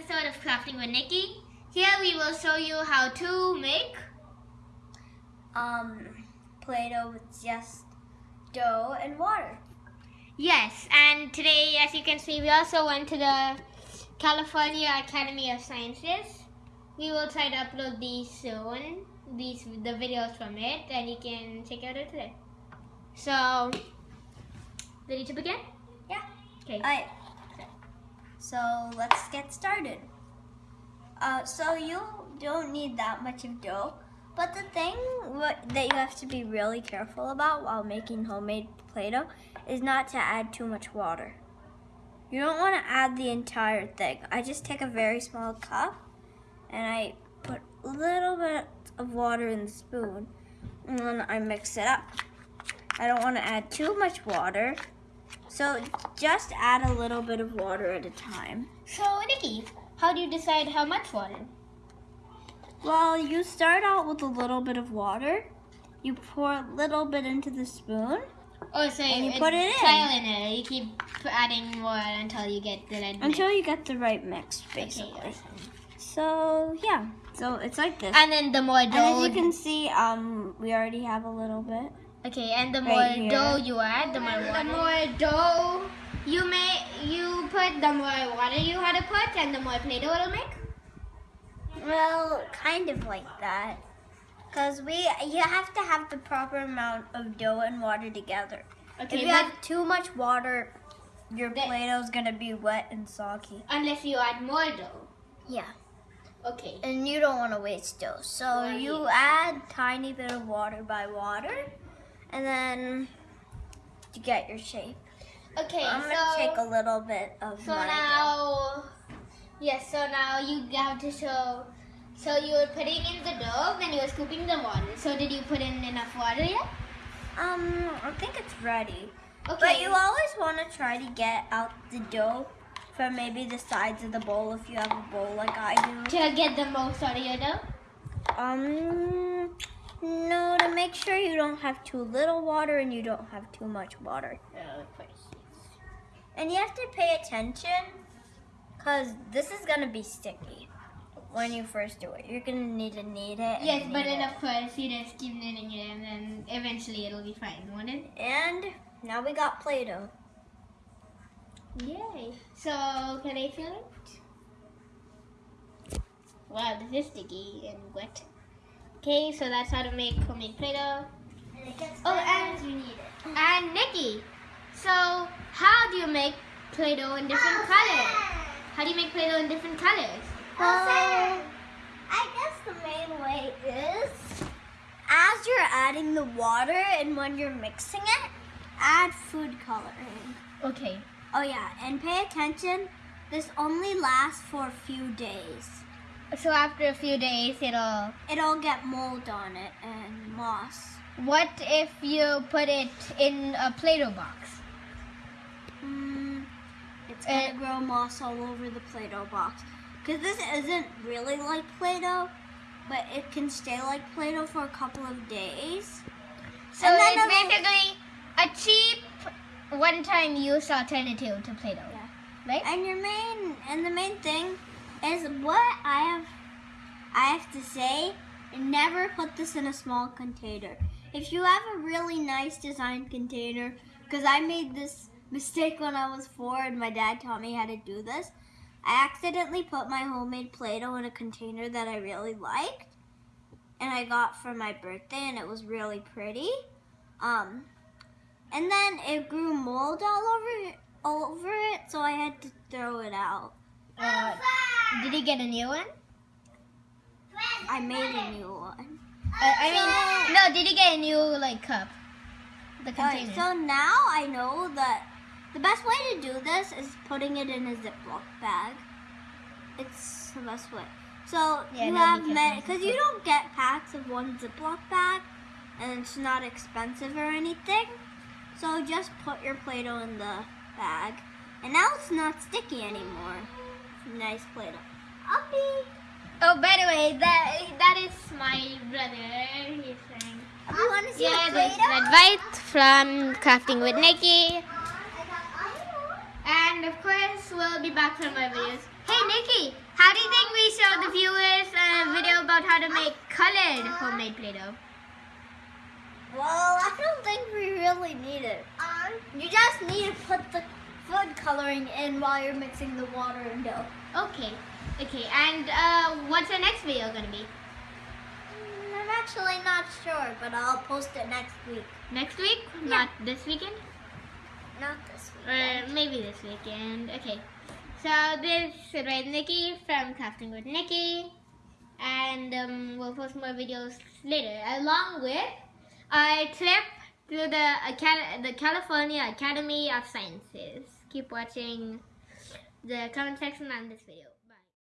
episode of Crafting with Nikki. Here we will show you how to make um, Play-Doh with just dough and water. Yes, and today, as you can see, we also went to the California Academy of Sciences. We will try to upload these soon, these the videos from it, and you can check out it today. So, ready to begin? Yeah. Okay. Alright. So let's get started. Uh, so you don't need that much of dough, but the thing that you have to be really careful about while making homemade Play-Doh is not to add too much water. You don't want to add the entire thing. I just take a very small cup and I put a little bit of water in the spoon and then I mix it up. I don't want to add too much water so just add a little bit of water at a time. So, Nikki, how do you decide how much water? Well, you start out with a little bit of water. You pour a little bit into the spoon. Oh, so And you put it in. trial and error. You keep adding more until you get the right Until mix. you get the right mix, basically. Okay. So yeah, so it's like this. And then the more And dough. as you can see, um, we already have a little bit. Okay, and the more here. dough you add, the more water. The more dough you may you put, the more water you have to put, and the more Play-Doh it'll make. Well, kind of like that. Cause we, you have to have the proper amount of dough and water together. Okay, if you but have too much water, your That- Play-Doh's gonna be wet and soggy. unless you add more dough. Yeah. Okay. And you don't want to waste dough. So Right. you add tiny bit of water by water, and then you get your shape. Okay. I'm so gonna take a little bit of so my dough. now, yes. So now you have to show. So you were putting in the dough, then you were scooping the water. So did you put in enough water yet? Um, I think it's ready. Okay. But you always want to try to get out the dough from maybe the sides of the bowl if you have a bowl like I do. to get the most out of your dough. Um, no, to make sure you don't have too little water and you don't have too much water. Oh, of course. And you have to pay attention because this is going to be sticky when you first do it. You're going to need to knead it. Yes, but then it. of course you just keep kneading it, and then eventually it'll be fine, won't it? And now we got Play-Doh. Yay! So can I feel it? Wow, this is sticky and wet. Okay, so that's how to make homemade Play-Doh. And it gets Oh, and- you need it. And Nikki, so how do you make Play-Doh in different oh, colors? How do you make Play-Doh in different colors? Oh, well, I guess the main way is as you're adding the water and when you're mixing it, add food coloring. Okay. Oh yeah, and pay attention. This only lasts for a few days. So after a few days, it'll. It'll get mold on it and moss. What if you put it in a Play-Doh box? Mm, it's gonna Uh, grow moss all over the Play-Doh box. Cause this isn't really like Play-Doh, but it can stay like Play-Doh for a couple of days. So it's basically a cheap, one-time use alternative to Play-Doh, Yeah. right? And your main and the main thing is what I have I have to say, never put this in a small container. If you have a really nice designed container, because I made this mistake when I was four and my dad taught me how to do this. I accidentally put my homemade Play-Doh in a container that I really liked and I got for my birthday and it was really pretty. Um, and then it grew mold all over over it, so I had to throw it out. Uh, did you get a new one? I made a new one. I, I mean, no. Did you get a new like cup? The container. so now I know that the best way to do this is putting it in a Ziploc bag. It's the best way. So Yeah, you have many, because you don't get packs of one Ziploc bag, and it's not expensive or anything. So just put your Play-Doh in the bag, and now it's not sticky anymore. Nice Play-Doh. Uppy. oh, by the way, that that is my brother. He's saying. Uppy, want to see Yeah, this is from Crafting with Nikki. I got iron. And of course, we'll be back for our videos. Hey, Nikki, How do you think we show the viewers a video about how to make colored homemade Play-Doh? Well, I don't think we really need it. Uh, you just need to put the food coloring in while you're mixing the water and dough. Okay. Okay, and uh, what's the next video gonna be? Mm, I'm actually not sure, but I'll post it next week. Next week? Yeah. Not this weekend? Not this Or weekend. maybe this weekend. Okay. So this is with Nikki from Crafting with Nikki. And um, we'll post more videos later, along with a trip to the, Acad- the California Academy of Sciences. Keep watching the comment section on this video.